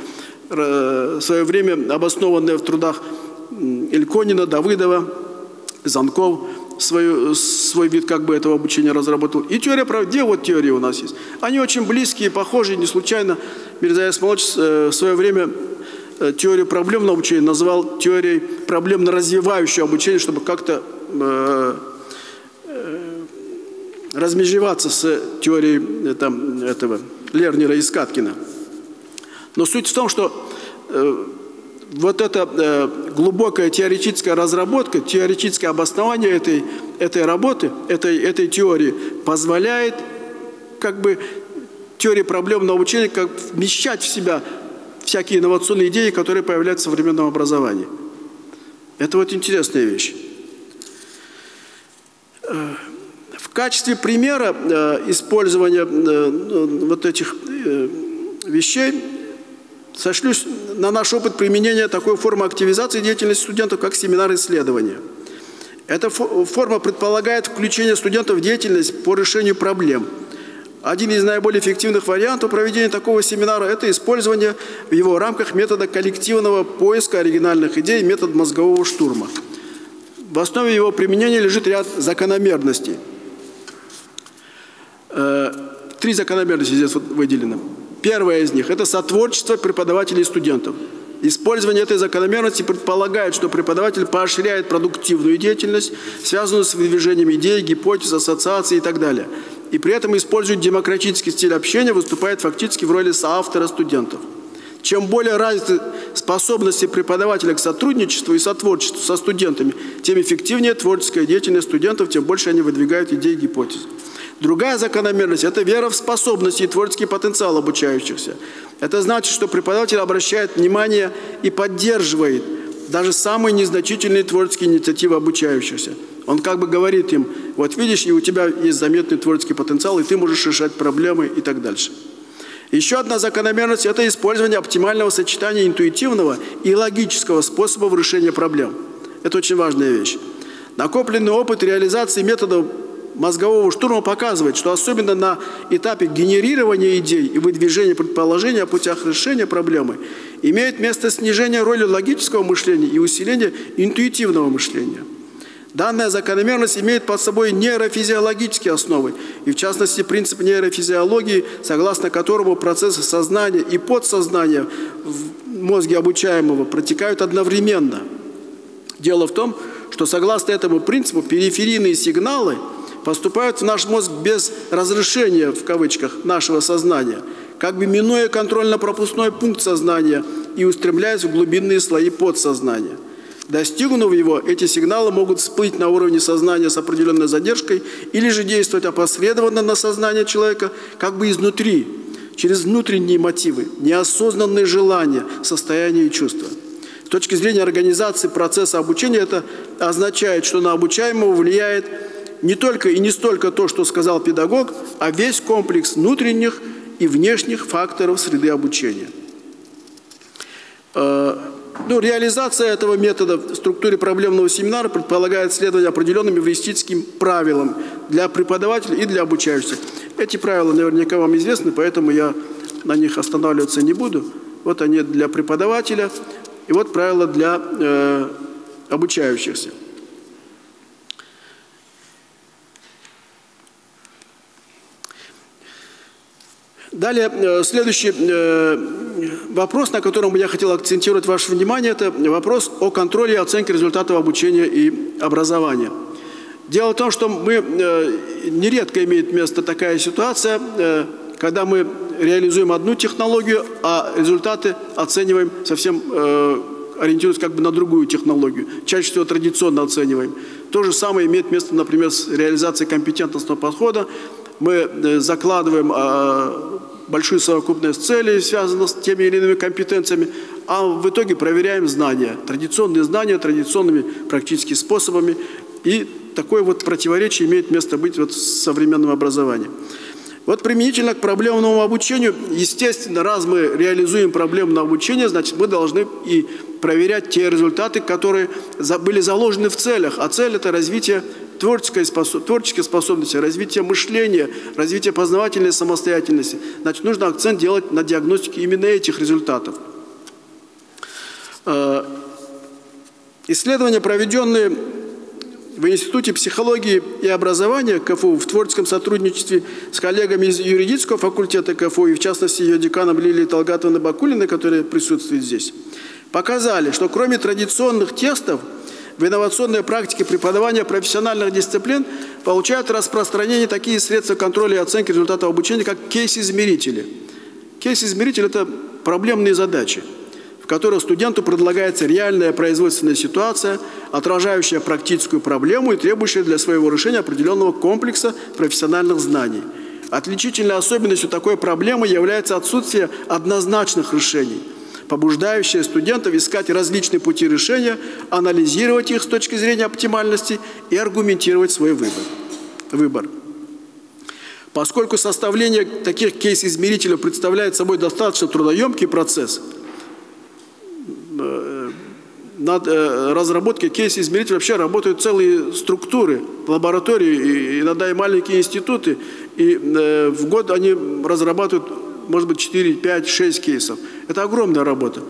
В свое время обоснованная в трудах Ильконина, Давыдова, Занков – свой, свой вид как бы этого обучения разработал. И теория, где вот теория у нас есть? Они очень близкие, похожие, не случайно. Мирза Исмалович э, в свое время э, теорию проблемного обучения назвал теорией проблемно-развивающего обучения, чтобы как-то э, э, размежеваться с теорией там, этого Лернера и Скаткина. Но суть в том, что вот эта э, глубокая теоретическая разработка, теоретическое обоснование этой, этой работы, этой, этой теории позволяет как бы теории проблемного обучения как вмещать в себя всякие инновационные идеи, которые появляются в современном образовании. Это вот интересная вещь. Э, в качестве примера э, использования э, вот этих вещей сошлюсь на наш опыт применения такой формы активизации деятельности студентов, как семинар исследования. Эта форма предполагает включение студентов в деятельность по решению проблем. Один из наиболее эффективных вариантов проведения такого семинара – это использование в его рамках метода коллективного поиска оригинальных идей, метод мозгового штурма. В основе его применения лежит ряд закономерностей. Э, три закономерности здесь вот выделены. Первая из них – это сотворчество преподавателей и студентов. Использование этой закономерности предполагает, что преподаватель поощряет продуктивную деятельность, связанную с выдвижением идей, гипотез, ассоциаций и так далее. И при этом использует демократический стиль общения, выступает фактически в роли соавтора студентов. Чем более развиты способности преподавателя к сотрудничеству и сотворчеству со студентами, тем эффективнее творческая деятельность студентов, тем больше они выдвигают идеи и гипотезы. Другая закономерность – это вера в способности и творческий потенциал обучающихся. Это значит, что преподаватель обращает внимание и поддерживает даже самые незначительные творческие инициативы обучающихся. Он как бы говорит им, вот видишь, и у тебя есть заметный творческий потенциал, и ты можешь решать проблемы и так дальше. Еще одна закономерность – это использование оптимального сочетания интуитивного и логического способов решения проблем. Это очень важная вещь. Накопленный опыт реализации методов мозгового штурма показывает, что особенно на этапе генерирования идей и выдвижения предположений о путях решения проблемы имеет место снижение роли логического мышления и усиление интуитивного мышления. Данная закономерность имеет под собой нейрофизиологические основы, и в частности принцип нейрофизиологии, согласно которому процессы сознания и подсознания в мозге обучаемого протекают одновременно. Дело в том, что согласно этому принципу периферийные сигналы – поступают в наш мозг без разрешения, в кавычках, нашего сознания, как бы минуя контрольно-пропускной пункт сознания и устремляясь в глубинные слои подсознания. Достигнув его, эти сигналы могут всплыть на уровне сознания с определенной задержкой или же действовать опосредованно на сознание человека как бы изнутри, через внутренние мотивы, неосознанные желания, состояния и чувства. С точки зрения организации процесса обучения это означает, что на обучаемого влияет не только и не столько то, что сказал педагог, а весь комплекс внутренних и внешних факторов среды обучения. Э, ну, реализация этого метода в структуре проблемного семинара предполагает следование определенным эвристическим правилам для преподавателя и для обучающихся. Эти правила наверняка вам известны, поэтому я на них останавливаться не буду. Вот они для преподавателя, и вот правила для э, обучающихся. Далее, э, следующий э, вопрос, на котором я хотел акцентировать ваше внимание, это вопрос о контроле и оценке результатов обучения и образования. Дело в том, что мы э, нередко имеет место такая ситуация, когда мы реализуем одну технологию, а результаты оцениваем совсем ориентируясь как бы на другую технологию. Чаще всего традиционно оцениваем. То же самое имеет место, например, с реализацией компетентностного подхода. Мы закладываем а, большую совокупность целей, связанных с теми или иными компетенциями, а в итоге проверяем знания, традиционные знания, традиционными практическими способами. И такое вот противоречие имеет место быть вот с современным образованием. Вот применительно к проблемному обучению, естественно, раз мы реализуем проблемное обучение, значит, мы должны и проверять те результаты, которые были заложены в целях. А цель – это развитие творческой, способ, творческой способности, развитие мышления, развитие познавательной самостоятельности. Значит, нужно акцент делать на диагностике именно этих результатов. Э, исследования, проведенные в Институте психологии и образования КФУ в творческом сотрудничестве с коллегами из юридического факультета КФУ и в частности ее деканом Лилией Талгатовной Бакулиной, которая присутствует здесь, показали, что кроме традиционных тестов – в инновационной практике преподавания профессиональных дисциплин получают распространение такие средства контроля и оценки результатов обучения, как кейс-измерители. Кейс-измеритель – это проблемные задачи, в которых студенту предлагается реальная производственная ситуация, отражающая практическую проблему и требующая для своего решения определенного комплекса профессиональных знаний. Отличительной особенностью такой проблемы является отсутствие однозначных решений – побуждающая студентов искать различные пути решения, анализировать их с точки зрения оптимальности и аргументировать свой выбор. выбор. Поскольку составление таких кейс-измерителей представляет собой достаточно трудоемкий процесс, э, над э, разработкой кейс-измерителей вообще работают целые структуры, лаборатории, иногда и маленькие институты, и э, в год они разрабатывают может быть 4, 5, 6 кейсов. Это огромная работа.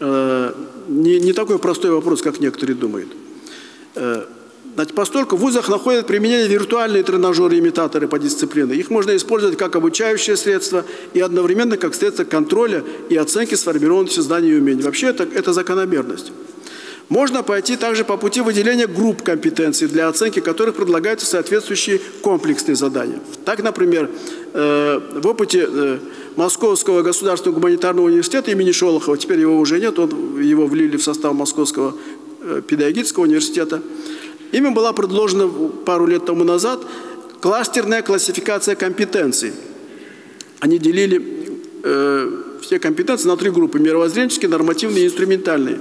Э, не, не такой простой вопрос, как некоторые думают. Э, значит, постольку в вузах находят применение виртуальные тренажеры-имитаторы по дисциплине. Их можно использовать как обучающее средство и одновременно как средство контроля и оценки сформированности знаний и умений. Вообще это, это закономерность. Можно пойти также по пути выделения групп компетенций, для оценки которых предлагаются соответствующие комплексные задания. Так, например, э, в опыте Московского государственного гуманитарного университета имени Шолохова, теперь его уже нет, он, его влили в состав Московского э, педагогического университета. Ими была предложена пару лет тому назад кластерная классификация компетенций. Они делили э, все компетенции на три группы – мировоззренческие, нормативные и инструментальные,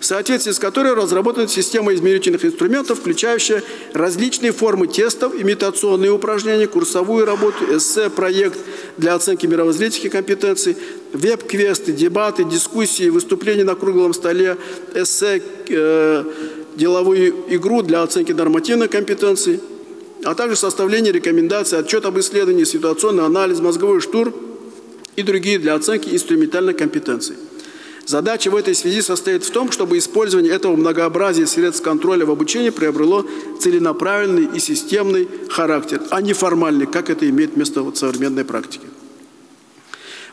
в соответствии с которой разработана система измерительных инструментов, включающая различные формы тестов, имитационные упражнения, курсовую работу, эссе, проект для оценки мировоззренческих компетенций, веб-квесты, дебаты, дискуссии, выступления на круглом столе, эссе, э, деловую игру для оценки нормативных компетенций, а также составление рекомендаций, отчет об исследовании, ситуационный анализ, мозговой штурм – и другие для оценки инструментальной компетенции. Задача в этой связи состоит в том, чтобы использование этого многообразия средств контроля в обучении приобрело целенаправленный и системный характер, а не формальный, как это имеет место в современной практике.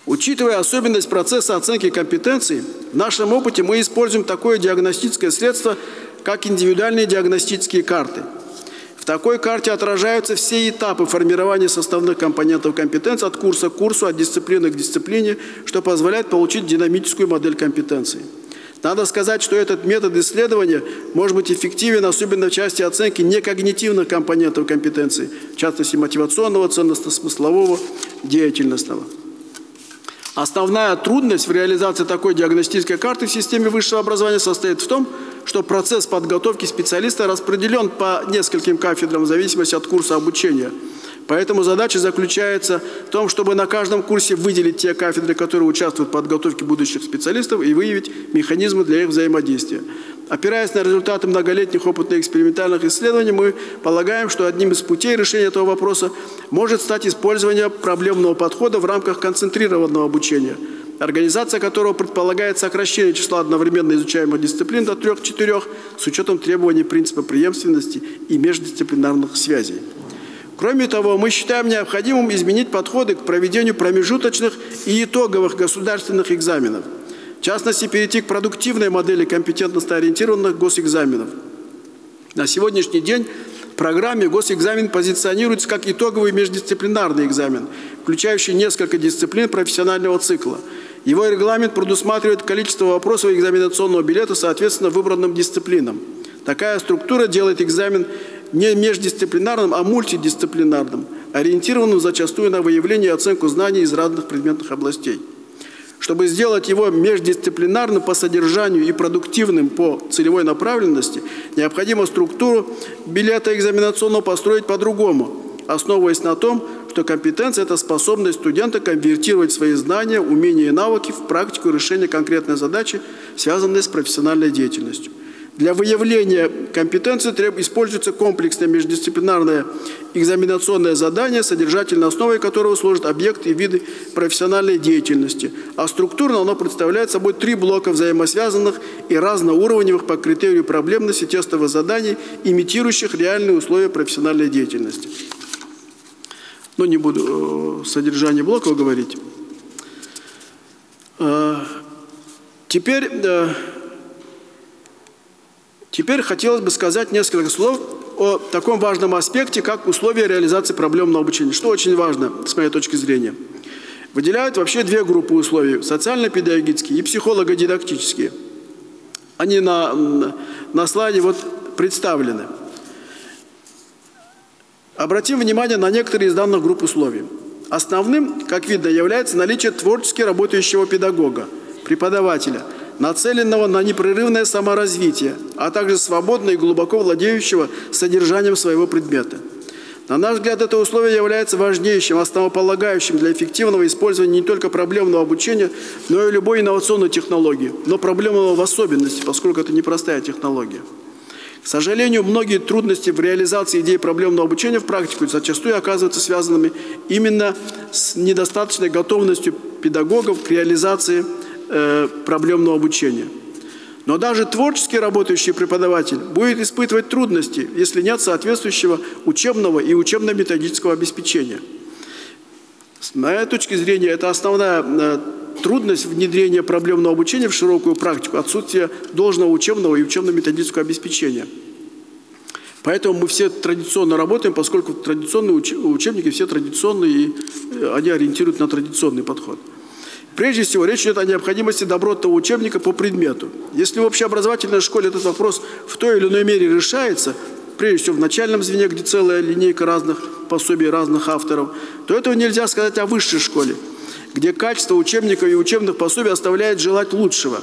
Учитывая особенность процесса оценки компетенций, в нашем опыте мы используем такое диагностическое средство, как индивидуальные диагностические карты – в такой карте отражаются все этапы формирования составных компонентов компетенции от курса к курсу, от дисциплины к дисциплине, что позволяет получить динамическую модель компетенции. Надо сказать, что этот метод исследования может быть эффективен, особенно в части оценки некогнитивных компонентов компетенции, в частности мотивационного, ценностно-смыслового, деятельностного. Основная трудность в реализации такой диагностической карты в системе высшего образования состоит в том, что процесс подготовки специалиста распределен по нескольким кафедрам в зависимости от курса обучения. Поэтому задача заключается в том, чтобы на каждом курсе выделить те кафедры, которые участвуют в подготовке будущих специалистов и выявить механизмы для их взаимодействия. Опираясь на результаты многолетних опытных экспериментальных исследований, мы полагаем, что одним из путей решения этого вопроса может стать использование проблемного подхода в рамках концентрированного обучения – организация которого предполагает сокращение числа одновременно изучаемых дисциплин до трех-четырех с учетом требований принципа преемственности и междисциплинарных связей. Кроме того, мы считаем необходимым изменить подходы к проведению промежуточных и итоговых государственных экзаменов. В частности, перейти к продуктивной модели компетентностно ориентированных госэкзаменов. На сегодняшний день в программе госэкзамен позиционируется как итоговый междисциплинарный экзамен, включающий несколько дисциплин профессионального цикла. Его регламент предусматривает количество вопросов экзаменационного билета соответственно выбранным дисциплинам. Такая структура делает экзамен не междисциплинарным, а мультидисциплинарным, ориентированным зачастую на выявление и оценку знаний из разных предметных областей. Чтобы сделать его междисциплинарным по содержанию и продуктивным по целевой направленности, необходимо структуру билета экзаменационного построить по-другому, основываясь на том, что компетенция – это способность студента конвертировать свои знания, умения и навыки в практику решения конкретной задачи, связанной с профессиональной деятельностью. Для выявления компетенции используется комплексное междисциплинарное экзаменационное задание, содержательной основой которого служат объекты и виды профессиональной деятельности. А структурно оно представляет собой три блока взаимосвязанных и разноуровневых по критерию проблемности тестовых заданий, имитирующих реальные условия профессиональной деятельности. Но не буду содержание блоков говорить. Э, теперь э, Теперь хотелось бы сказать несколько слов о таком важном аспекте, как условия реализации проблемного обучения, что очень важно с моей точки зрения. Выделяют вообще две группы условий – социально-педагогические и психолого-дидактические. Они на, на слайде вот представлены. Обратим внимание на некоторые из данных групп условий. Основным, как видно, является наличие творчески работающего педагога, преподавателя – нацеленного на непрерывное саморазвитие, а также свободно и глубоко владеющего содержанием своего предмета. На наш взгляд, это условие является важнейшим, основополагающим для эффективного использования не только проблемного обучения, но и любой инновационной технологии, но проблемного в особенности, поскольку это непростая технология. К сожалению, многие трудности в реализации идеи проблемного обучения в практику зачастую оказываются связанными именно с недостаточной готовностью педагогов к реализации э, проблемного обучения. Но даже творчески работающий преподаватель будет испытывать трудности, если нет соответствующего учебного и учебно-методического обеспечения. С моей точки зрения, это основная э, трудность внедрения проблемного обучения в широкую практику, отсутствие должного учебного и учебно-методического обеспечения. Поэтому мы все традиционно работаем, поскольку традиционные учебники все традиционные, и э, они ориентируют на традиционный подход. Прежде всего, речь идет о необходимости добротного учебника по предмету. Если в общеобразовательной школе этот вопрос в той или иной мере решается, прежде всего в начальном звене, где целая линейка разных пособий, разных авторов, то этого нельзя сказать о высшей школе, где качество учебников и учебных пособий оставляет желать лучшего,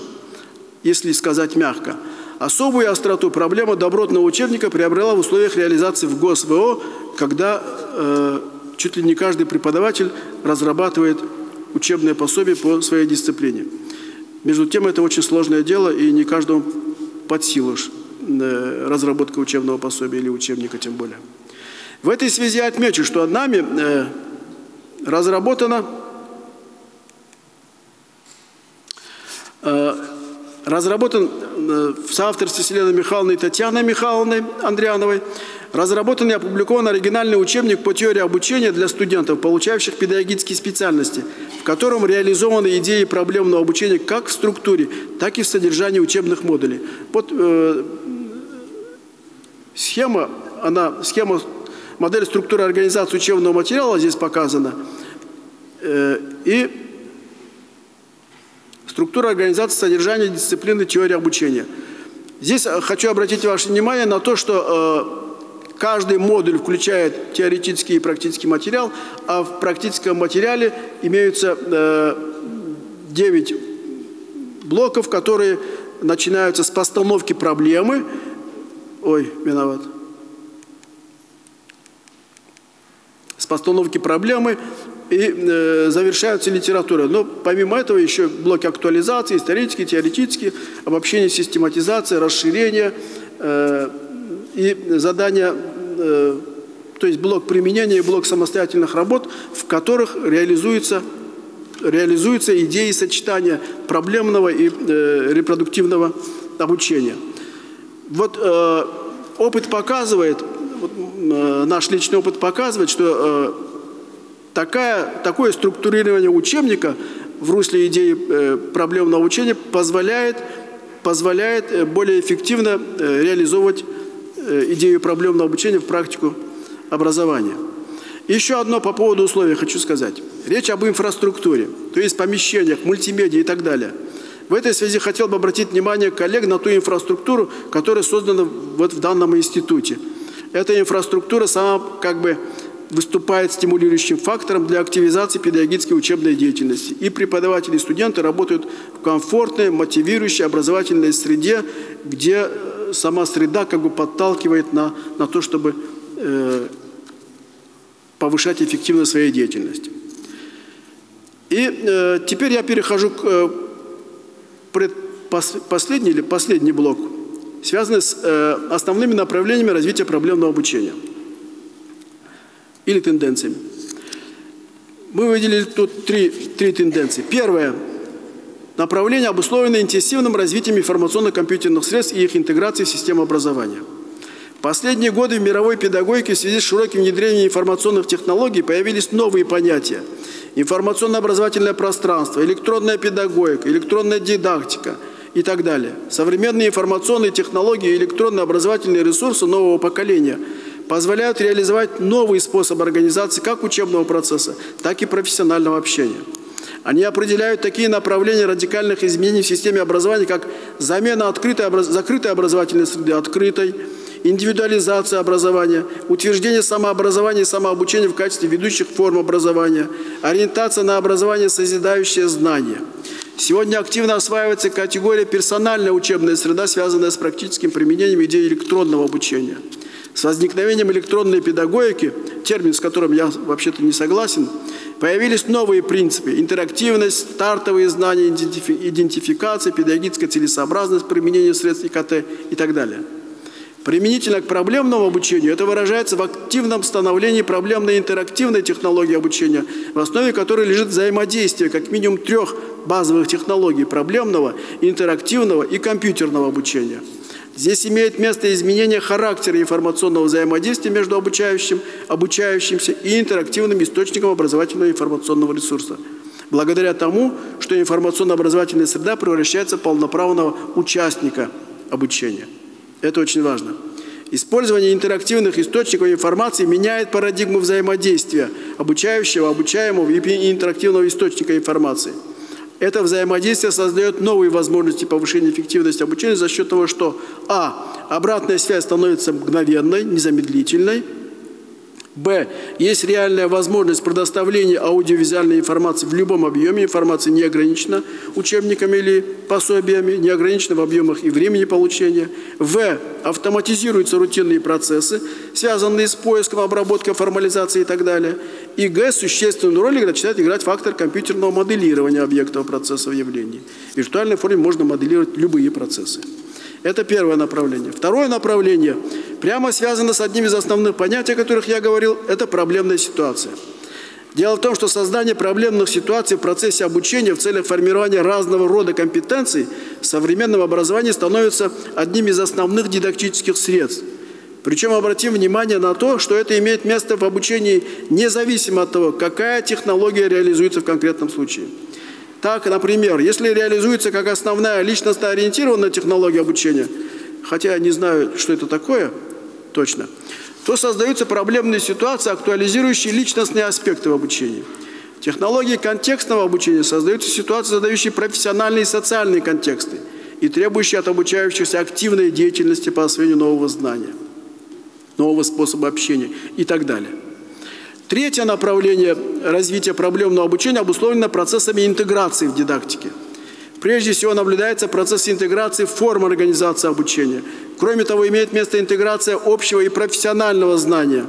если сказать мягко. Особую остроту проблема добротного учебника приобрела в условиях реализации в ГОСВО, когда э, чуть ли не каждый преподаватель разрабатывает учебное пособие по своей дисциплине. Между тем, это очень сложное дело, и не каждому под силу разработка учебного пособия или учебника тем более. В этой связи отмечу, что нами э, разработано э, разработан в соавторстве с Еленой Михайловной и Татьяной Михайловной Андриановой Разработан и опубликован оригинальный учебник по теории обучения для студентов, получающих педагогические специальности, в котором реализованы идеи проблемного обучения как в структуре, так и в содержании учебных модулей. Вот э, схема, она, схема, модель структуры организации учебного материала здесь показана. Э, и структура организации содержания дисциплины теории обучения. Здесь хочу обратить ваше внимание на то, что э, Каждый модуль включает теоретический и практический материал, а в практическом материале имеются э, 9 блоков, которые начинаются с постановки проблемы. Ой, виноват. С постановки проблемы и э, завершаются литературой. Но помимо этого еще блоки актуализации, исторические, теоретические, обобщение, систематизация, расширение, э, и задания, э, то есть блок применения и блок самостоятельных работ, в которых реализуется, реализуются идеи сочетания проблемного и э, репродуктивного обучения. Вот э, опыт показывает, вот наш личный опыт показывает, что такая, такое структурирование учебника в русле идеи проблемного учения позволяет, позволяет более эффективно реализовывать идею проблемного обучения в практику образования. Еще одно по поводу условий хочу сказать. Речь об инфраструктуре, то есть помещениях, мультимедиа и так далее. В этой связи хотел бы обратить внимание коллег на ту инфраструктуру, которая создана вот в данном институте. Эта инфраструктура сама как бы выступает стимулирующим фактором для активизации педагогической учебной деятельности. И преподаватели, и студенты работают в комфортной, мотивирующей образовательной среде, где э, сама среда как бы подталкивает на, на то, чтобы э, повышать эффективность своей деятельности. И э, теперь я перехожу к э, последний или последний блок, связанный с э, основными направлениями развития проблемного обучения или тенденциями. Мы выделили тут три, три тенденции. Первое – направление, обусловленное интенсивным развитием информационно-компьютерных средств и их интеграцией в систему образования – Последние годы в мировой педагогике в связи с широким внедрением информационных технологий появились новые понятия. Информационно-образовательное пространство, электронная педагогика, электронная дидактика и так далее. Современные информационные технологии и электронные образовательные ресурсы нового поколения позволяют реализовать новый способ организации как учебного процесса, так и профессионального общения. Они определяют такие направления радикальных изменений в системе образования, как замена открытой, закрытой образовательной среды открытой, индивидуализация образования, утверждение самообразования и самообучения в качестве ведущих форм образования, ориентация на образование, созидающее знания. Сегодня активно осваивается категория персональная учебная среда, связанная с практическим применением идеи электронного обучения. С возникновением электронной педагогики, термин, с которым я вообще-то не согласен, появились новые принципы – интерактивность, стартовые знания, идентификация, педагогическая целесообразность применения средств ИКТ и так далее – Применительно к проблемному обучению это выражается в активном становлении проблемной интерактивной технологии обучения, в основе которой лежит взаимодействие как минимум трех базовых технологий – проблемного, интерактивного и компьютерного обучения. Здесь имеет место изменение характера информационного взаимодействия между обучающим, обучающимся и интерактивным источником образовательного информационного ресурса. Благодаря тому, что информационно-образовательная среда превращается в полноправного участника обучения. Это очень важно. Использование интерактивных источников информации меняет парадигму взаимодействия обучающего, обучаемого и интерактивного источника информации. Это взаимодействие создает новые возможности повышения эффективности обучения за счет того, что а. Обратная связь становится мгновенной, незамедлительной – Б. Есть реальная возможность предоставления аудиовизуальной информации в любом объеме. Информация не ограничена учебниками или пособиями, не ограничена в объемах и времени получения. В. Автоматизируются рутинные процессы, связанные с поиском, обработкой, формализацией и так далее. И Г. Существенную роль начинает играть фактор компьютерного моделирования объектов процессов явлений. В виртуальной форме можно моделировать любые процессы. Это первое направление. Второе направление прямо связано с одним из основных понятий, о которых я говорил, это проблемная ситуация. Дело в том, что создание проблемных ситуаций в процессе обучения в целях формирования разного рода компетенций в современном образовании становится одним из основных дидактических средств. Причем обратим внимание на то, что это имеет место в обучении независимо от того, какая технология реализуется в конкретном случае. Так, например, если реализуется как основная личностно-ориентированная технология обучения, хотя я не знаю, что это такое точно, то создаются проблемные ситуации, актуализирующие личностные аспекты в обучении. Технологии контекстного обучения создаются ситуации, задающие профессиональные и социальные контексты и требующие от обучающихся активной деятельности по освоению нового знания, нового способа общения и так далее. Третье направление развития проблемного обучения обусловлено процессами интеграции в дидактике. Прежде всего наблюдается процесс интеграции форм организации обучения. Кроме того, имеет место интеграция общего и профессионального знания,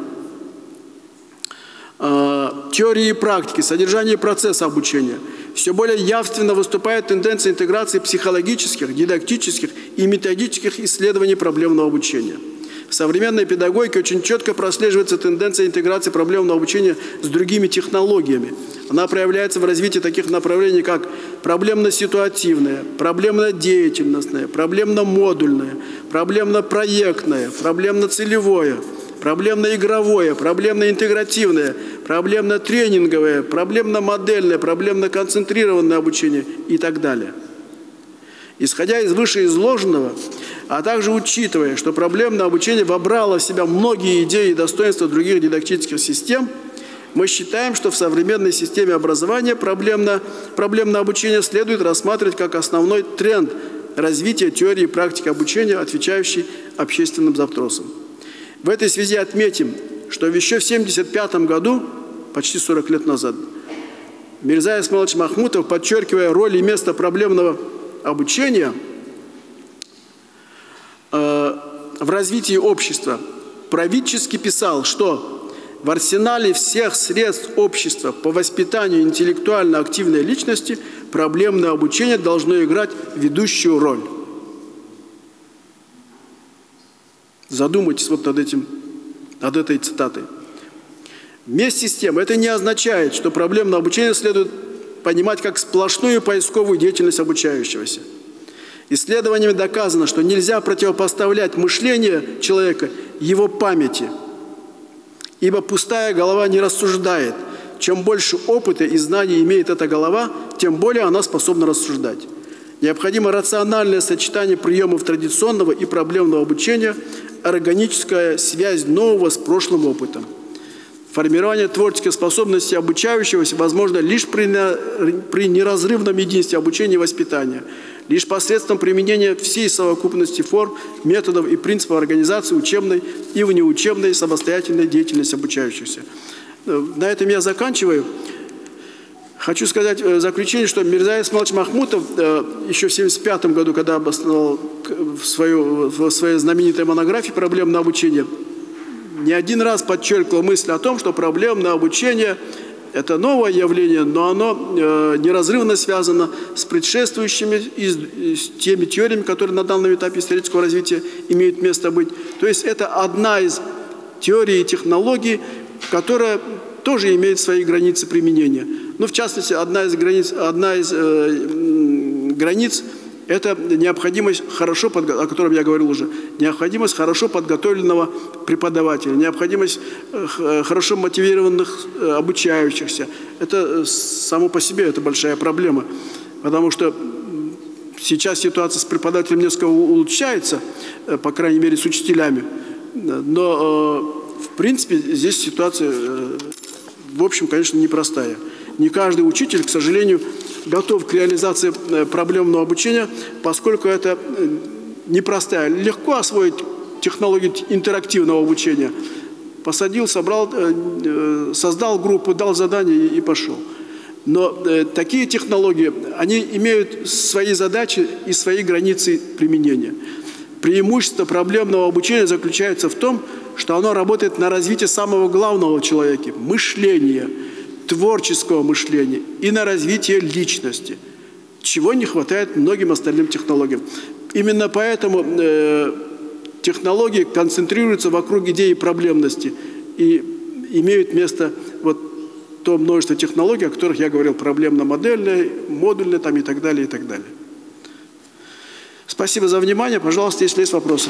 э, теории и практики, содержания и процесса обучения. Все более явственно выступает тенденция интеграции психологических, дидактических и методических исследований проблемного обучения. В современной педагогике очень четко прослеживается тенденция интеграции проблемного обучения с другими технологиями. Она проявляется в развитии таких направлений, как проблемно-ситуативное, проблемно-деятельностное, проблемно-модульное, проблемно-проектное, проблемно-целевое, проблемно-игровое, проблемно-интегративное, проблемно-тренинговое, проблемно-модельное, проблемно-концентрированное обучение и так далее. Исходя из вышеизложенного, а также учитывая, что проблемное обучение вобрало в себя многие идеи и достоинства других дидактических систем, мы считаем, что в современной системе образования проблемное, проблемное обучение следует рассматривать как основной тренд развития теории и практики обучения, отвечающий общественным запросам. В этой связи отметим, что еще в 1975 году, почти 40 лет назад, Мирза Исмаилович Махмутов, подчеркивая роль и место проблемного обучения э, в развитии общества, правительски писал, что в арсенале всех средств общества по воспитанию интеллектуально активной личности проблемное обучение должно играть ведущую роль. Задумайтесь вот над, этим, над этой цитатой. Вместе с тем, это не означает, что проблемное обучение следует понимать как сплошную поисковую деятельность обучающегося. Исследованиями доказано, что нельзя противопоставлять мышление человека его памяти, ибо пустая голова не рассуждает. Чем больше опыта и знаний имеет эта голова, тем более она способна рассуждать. Необходимо рациональное сочетание приемов традиционного и проблемного обучения, органическая связь нового с прошлым опытом. Формирование творческой способности обучающегося возможно лишь при, при неразрывном единстве обучения и воспитания, лишь посредством применения всей совокупности форм, методов и принципов организации учебной и внеучебной самостоятельной деятельности обучающихся. Э, на этом я заканчиваю. Хочу сказать в заключение, что Мирза Исмалович Махмутов э, еще в 1975 году, когда обосновал свою, в своей знаменитой монографии «Проблемное обучение», не один раз подчеркивал мысль о том, что проблемное обучение – это новое явление, но оно э, неразрывно связано с предшествующими и с теми теориями, которые на данном этапе исторического развития имеют место быть. То есть это одна из теорий и технологий, которая тоже имеет свои границы применения. Ну, в частности, одна из границ, одна из, э, границ – это необходимость хорошо, о котором я говорил уже, необходимость хорошо подготовленного преподавателя, необходимость э, э, хорошо мотивированных э, обучающихся. Это само по себе это большая проблема, потому что сейчас ситуация с преподавателем несколько улучшается, по крайней мере с учителями, но в принципе здесь ситуация, в общем, конечно, непростая. Не каждый учитель, к сожалению, готов к реализации э, проблемного обучения, поскольку это э, непростая. Легко освоить технологию интерактивного обучения. Посадил, собрал, э, создал группу, дал задание и пошел. Но такие технологии, они имеют свои задачи и свои границы применения. Преимущество проблемного обучения заключается в том, что оно работает на развитие самого главного в человеке – мышления – творческого мышления и на развитие личности, чего не хватает многим остальным технологиям. Именно поэтому э, технологии концентрируются вокруг идеи проблемности и имеют место вот то множество технологий, о которых я говорил, проблемно-модельные, модульные там и так далее, и так далее. Спасибо за внимание. Пожалуйста, если есть вопросы.